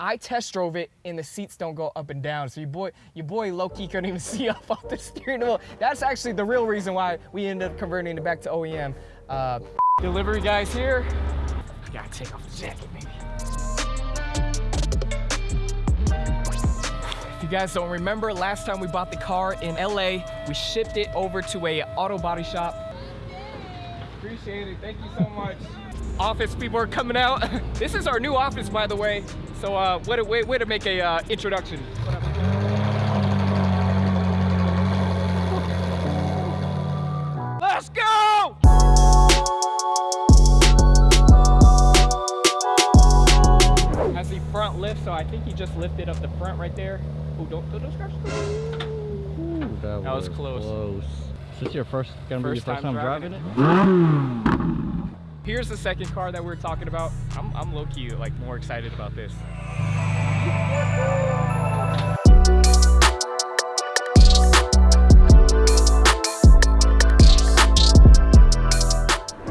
I test drove it and the seats don't go up and down. So your boy, your boy low-key couldn't even see up off the steering wheel. That's actually the real reason why we ended up converting it back to OEM. Uh, delivery guys here. I gotta take off the jacket, maybe. If you guys don't remember, last time we bought the car in LA, we shipped it over to a auto body shop. Appreciate it, thank you so much. Office people are coming out. this is our new office, by the way. So uh, way, to, way, way to make a uh, introduction. Let's go! Has the front lift, so I think he just lifted up the front right there. Oh, don't, don't, don't scratch Ooh, that, That was close. Is this your first, gonna be your First first time time driving driving it? Here's the second car that we are talking about. I'm, I'm low-key like more excited about this.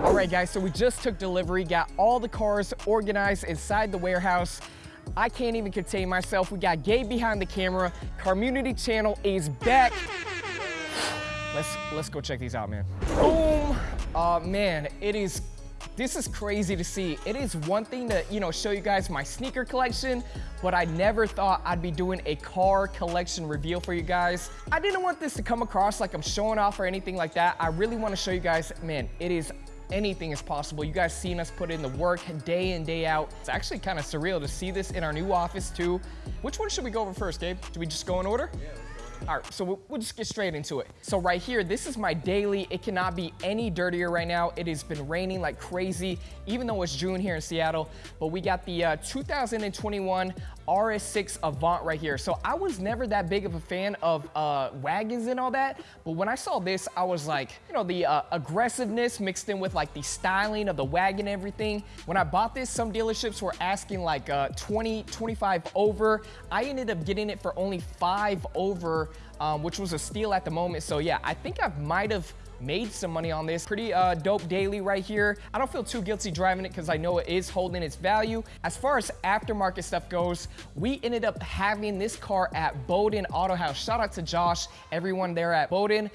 All right guys, so we just took delivery, got all the cars organized inside the warehouse. I can't even contain myself. We got Gabe behind the camera. Carmunity channel is back. Let's let's go check these out, man. Boom. Uh, man, it is this is crazy to see. It is one thing to, you know, show you guys my sneaker collection, but I never thought I'd be doing a car collection reveal for you guys. I didn't want this to come across like I'm showing off or anything like that. I really want to show you guys, man, it is anything is possible. You guys seen us put in the work day in, day out. It's actually kind of surreal to see this in our new office too. Which one should we go over first, Gabe? Do we just go in order? Yeah. All right, so we'll, just get straight into it. So right here, this is my daily. It cannot be any dirtier right now. It has been raining like crazy, even though it's June here in Seattle. But we got the uh, 2021 RS6 Avant right here. So I was never that big of a fan of uh, wagons and all that, but when I saw this, I was like, you know, the uh, aggressiveness mixed in with like the styling of the wagon and everything. When I bought this, some dealerships were asking like uh, 20, 25 over. I ended up getting it for only five over, um, which was a steal at the moment. So yeah, I think I might have made some money on this. Pretty uh, dope daily right here. I don't feel too guilty driving it because I know it is holding its value. As far as aftermarket stuff goes, we ended up having this car at Bowden Auto House. Shout out to Josh, everyone there at Bowden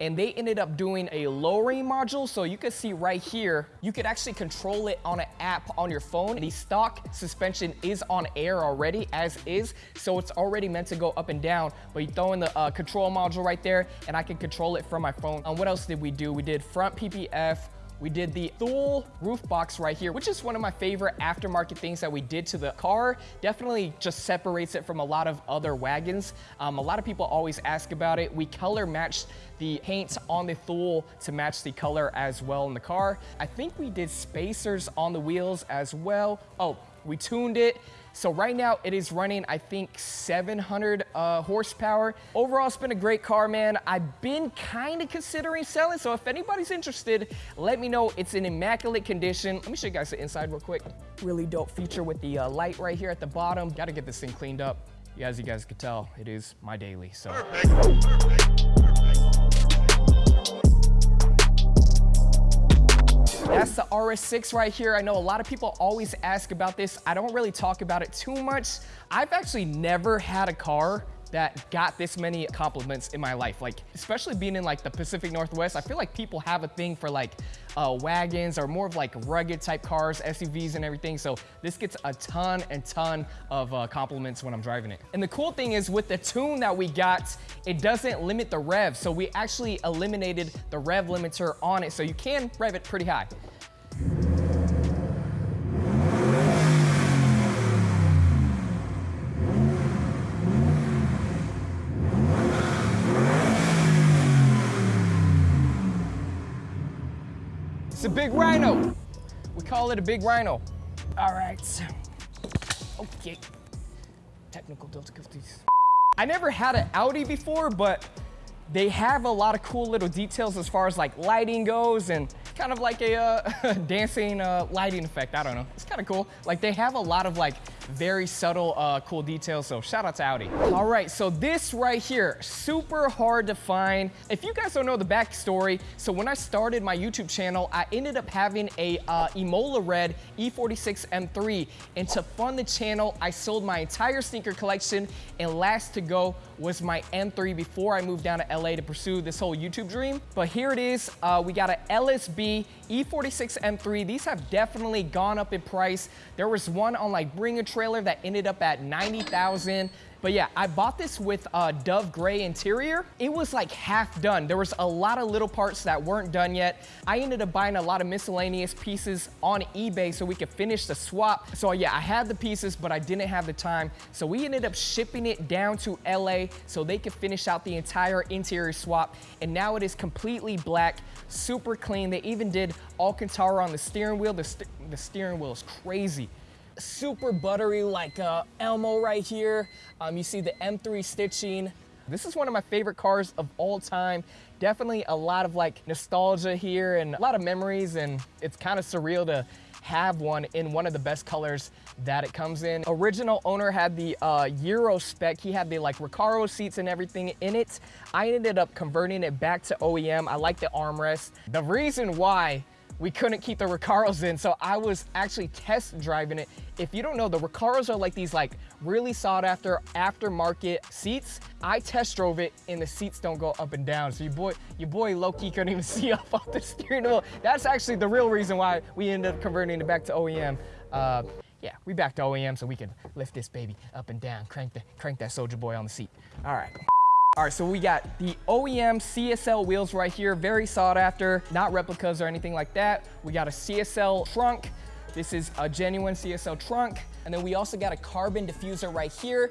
and they ended up doing a lowering module. So you can see right here, you could actually control it on an app on your phone. The stock suspension is on air already as is. So it's already meant to go up and down, but you throw in the uh, control module right there and I can control it from my phone. Um, what else did we do? We did front PPF, we did the Thule roof box right here, which is one of my favorite aftermarket things that we did to the car. Definitely just separates it from a lot of other wagons. Um, a lot of people always ask about it. We color matched the paint on the Thule to match the color as well in the car. I think we did spacers on the wheels as well. Oh, we tuned it. So right now it is running, I think 700 uh, horsepower. Overall, it's been a great car, man. I've been kind of considering selling. So if anybody's interested, let me know. It's in immaculate condition. Let me show you guys the inside real quick. Really dope feature with the uh, light right here at the bottom. Got to get this thing cleaned up. As you guys can tell, it is my daily, so. Perfect. Perfect. That's the RS6 right here. I know a lot of people always ask about this. I don't really talk about it too much. I've actually never had a car that got this many compliments in my life. Like, especially being in like the Pacific Northwest, I feel like people have a thing for like uh, wagons or more of like rugged type cars, SUVs and everything. So this gets a ton and ton of uh, compliments when I'm driving it. And the cool thing is with the tune that we got, it doesn't limit the rev. So we actually eliminated the rev limiter on it. So you can rev it pretty high. A big rhino. We call it a big rhino. All right. Okay. Technical difficulties. I never had an Audi before, but they have a lot of cool little details as far as like lighting goes and kind of like a uh, dancing uh, lighting effect. I don't know. It's kind of cool. Like they have a lot of like very subtle, uh, cool details. So shout out to Audi. All right, so this right here, super hard to find. If you guys don't know the backstory, so when I started my YouTube channel, I ended up having a uh, Imola Red E46 M3. And to fund the channel, I sold my entire sneaker collection. And last to go was my M3 before I moved down to LA to pursue this whole YouTube dream. But here it is. Uh, we got an LSB E46 M3. These have definitely gone up in price. There was one on like Bring a Trailer that ended up at 90,000. But yeah, I bought this with a Dove Gray interior. It was like half done. There was a lot of little parts that weren't done yet. I ended up buying a lot of miscellaneous pieces on eBay so we could finish the swap. So yeah, I had the pieces, but I didn't have the time. So we ended up shipping it down to LA so they could finish out the entire interior swap. And now it is completely black, super clean. They even did Alcantara on the steering wheel. The, st the steering wheel is crazy super buttery like uh, Elmo right here. Um, you see the M3 stitching. This is one of my favorite cars of all time. Definitely a lot of like nostalgia here and a lot of memories and it's kind of surreal to have one in one of the best colors that it comes in. Original owner had the uh, Euro spec. He had the like Recaro seats and everything in it. I ended up converting it back to OEM. I like the armrest. The reason why we couldn't keep the Recaros in, so I was actually test driving it. If you don't know, the Recaros are like these like really sought after aftermarket seats. I test drove it and the seats don't go up and down. So your boy, your boy low-key couldn't even see up off the steering wheel. That's actually the real reason why we ended up converting it back to OEM. Uh, yeah, we back to OEM so we can lift this baby up and down, crank the crank that soldier boy on the seat. All right. All right, so we got the OEM CSL wheels right here, very sought after, not replicas or anything like that. We got a CSL trunk. This is a genuine CSL trunk. And then we also got a carbon diffuser right here.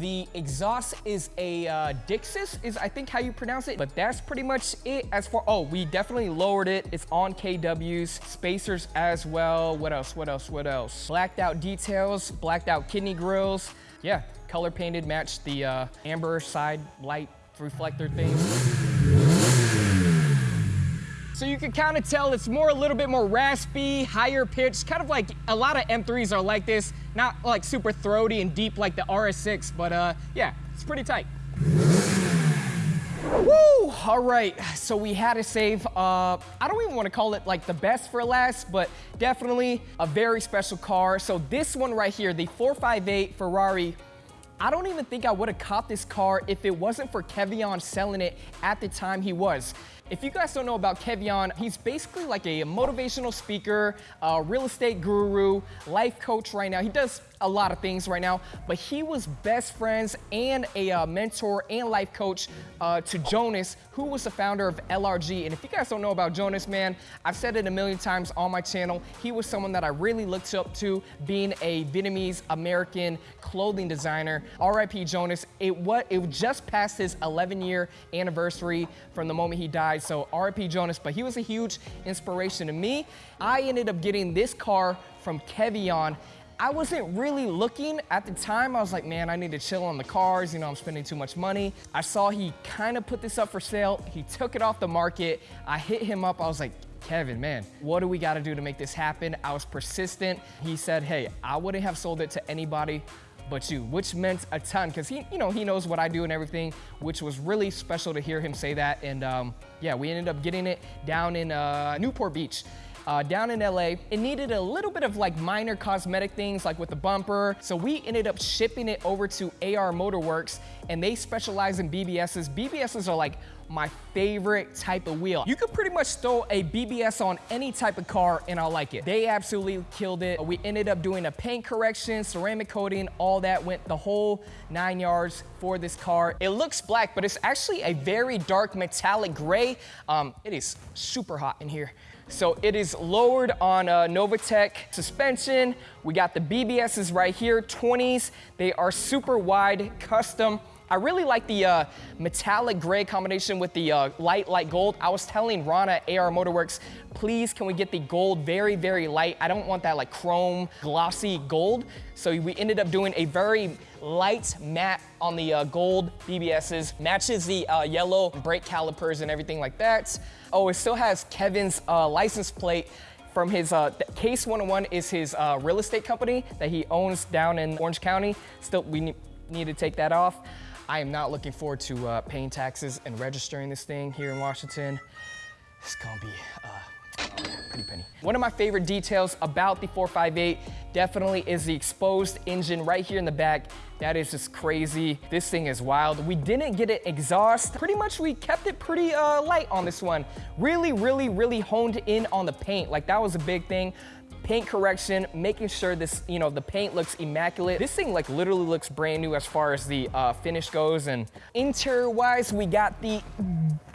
The exhaust is a uh, Dixis, is I think how you pronounce it, but that's pretty much it as far, oh, we definitely lowered it. It's on KWs, spacers as well. What else, what else, what else? Blacked out details, blacked out kidney grills. Yeah, color painted, matched the uh, amber side light reflector thing. So you can kind of tell it's more a little bit more raspy, higher pitched, kind of like a lot of M3s are like this, not like super throaty and deep like the RS6, but uh, yeah, it's pretty tight. Woo! All right, so we had to save, uh, I don't even want to call it like the best for last, but definitely a very special car. So this one right here, the 458 Ferrari I don't even think I would have caught this car if it wasn't for Kevion selling it at the time he was. If you guys don't know about Kevion, he's basically like a motivational speaker, a real estate guru, life coach right now. He does a lot of things right now, but he was best friends and a uh, mentor and life coach uh, to Jonas, who was the founder of LRG. And if you guys don't know about Jonas, man, I've said it a million times on my channel. He was someone that I really looked up to being a Vietnamese American clothing designer. RIP Jonas. It, what, it just passed his 11 year anniversary from the moment he died. So RIP Jonas, but he was a huge inspiration to me. I ended up getting this car from Kevion I wasn't really looking at the time. I was like, man, I need to chill on the cars. You know, I'm spending too much money. I saw he kind of put this up for sale. He took it off the market. I hit him up. I was like, Kevin, man, what do we got to do to make this happen? I was persistent. He said, hey, I wouldn't have sold it to anybody but you, which meant a ton because he, you know, he knows what I do and everything, which was really special to hear him say that. And um, yeah, we ended up getting it down in uh, Newport Beach uh, down in LA. It needed a little bit of like minor cosmetic things like with the bumper. So we ended up shipping it over to AR Motorworks and they specialize in BBSs. BBSs are like my favorite type of wheel. You could pretty much throw a BBS on any type of car and I'll like it. They absolutely killed it. We ended up doing a paint correction, ceramic coating, all that went the whole nine yards for this car. It looks black, but it's actually a very dark metallic gray. Um, it is super hot in here. So it is lowered on uh, a Novitec suspension. We got the BBSs right here, 20s. They are super wide, custom. I really like the uh, metallic gray combination with the uh, light, light gold. I was telling Rana AR Motorworks, please can we get the gold very, very light. I don't want that like chrome, glossy gold. So we ended up doing a very light matte on the uh, gold BBSs. Matches the uh, yellow brake calipers and everything like that. Oh, it still has Kevin's uh, license plate from his, uh, Case 101 is his uh, real estate company that he owns down in Orange County. Still, we ne need to take that off. I am not looking forward to uh, paying taxes and registering this thing here in Washington. It's gonna be uh, pretty penny. One of my favorite details about the 458 definitely is the exposed engine right here in the back. That is just crazy. This thing is wild. We didn't get it exhaust. Pretty much we kept it pretty uh, light on this one. Really, really, really honed in on the paint. Like that was a big thing paint correction, making sure this, you know, the paint looks immaculate. This thing like literally looks brand new as far as the uh, finish goes. And interior wise, we got the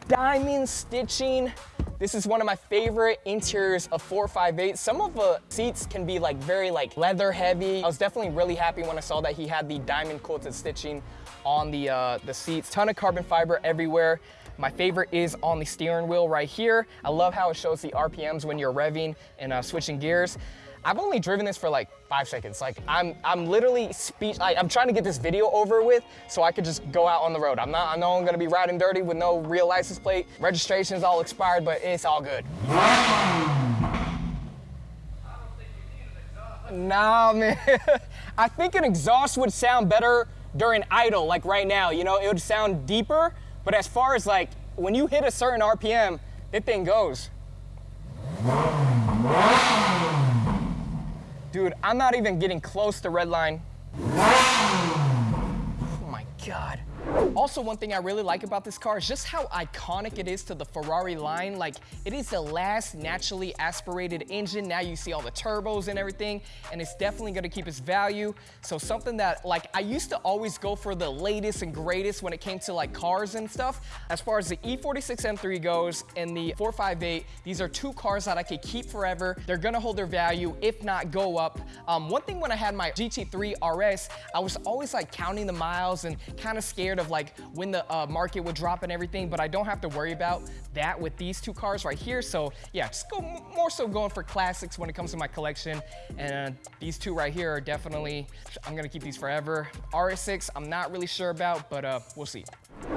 diamond stitching. This is one of my favorite interiors of 458. Some of the seats can be like very like leather heavy. I was definitely really happy when I saw that he had the diamond quilted stitching on the, uh, the seats. Ton of carbon fiber everywhere. My favorite is on the steering wheel right here. I love how it shows the RPMs when you're revving and uh, switching gears. I've only driven this for like five seconds. Like I'm, I'm literally speech. I, I'm trying to get this video over with so I could just go out on the road. I'm not. I know I'm gonna be riding dirty with no real license plate. Registration's all expired, but it's all good. Nah, man. I think an exhaust would sound better during idle, like right now. You know, it would sound deeper. But as far as like when you hit a certain RPM, that thing goes. Dude, I'm not even getting close to red line. Oh my God. Also, one thing I really like about this car is just how iconic it is to the Ferrari line. Like, it is the last naturally aspirated engine. Now you see all the turbos and everything, and it's definitely gonna keep its value. So something that, like, I used to always go for the latest and greatest when it came to, like, cars and stuff. As far as the E46 M3 goes and the 458, these are two cars that I could keep forever. They're gonna hold their value, if not go up. Um, one thing when I had my GT3 RS, I was always, like, counting the miles and kind of scared of, like, when the uh, market would drop and everything, but I don't have to worry about that with these two cars right here. So yeah, just go more so going for classics when it comes to my collection. And these two right here are definitely, I'm gonna keep these forever. RS6, I'm not really sure about, but uh, we'll see.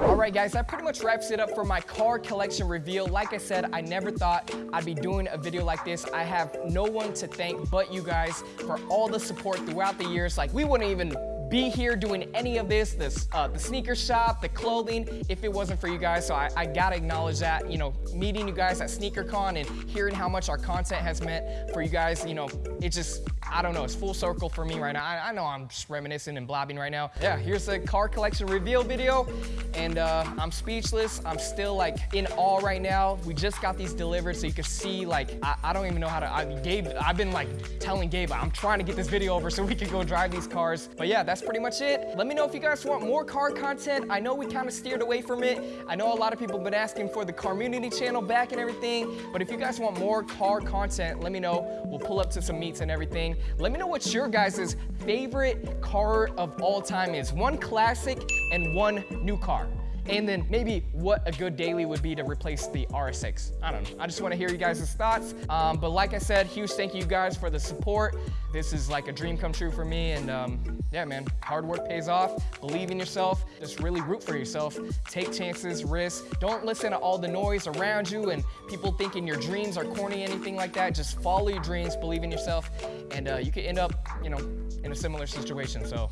All right, guys, that pretty much wraps it up for my car collection reveal. Like I said, I never thought I'd be doing a video like this. I have no one to thank but you guys for all the support throughout the years. Like, we wouldn't even be here doing any of this, this uh, the sneaker shop, the clothing, if it wasn't for you guys. So I, I gotta acknowledge that, you know, meeting you guys at SneakerCon and hearing how much our content has meant for you guys, you know, it just, I don't know, it's full circle for me right now. I, I know I'm just reminiscing and blabbing right now. Yeah, here's the car collection reveal video and uh, I'm speechless. I'm still like in awe right now. We just got these delivered so you can see like, I, I don't even know how to, I, Gabe, I've been like telling Gabe, I'm trying to get this video over so we can go drive these cars. But yeah, that's that's pretty much it. Let me know if you guys want more car content. I know we kind of steered away from it. I know a lot of people have been asking for the Carmunity channel back and everything, but if you guys want more car content, let me know. We'll pull up to some meets and everything. Let me know what your guys' favorite car of all time is. One classic and one new car and then maybe what a good daily would be to replace the RS6. I don't know. I just want to hear you guys' thoughts. Um, but like I said, huge thank you guys for the support. This is like a dream come true for me. And um, yeah, man, hard work pays off. Believe in yourself. Just really root for yourself. Take chances, risk. Don't listen to all the noise around you and people thinking your dreams are corny, anything like that. Just follow your dreams, believe in yourself, and uh, you could end up, you know, in a similar situation. So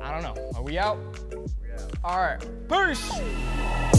I don't know. Are we out? We out. All right. Peace.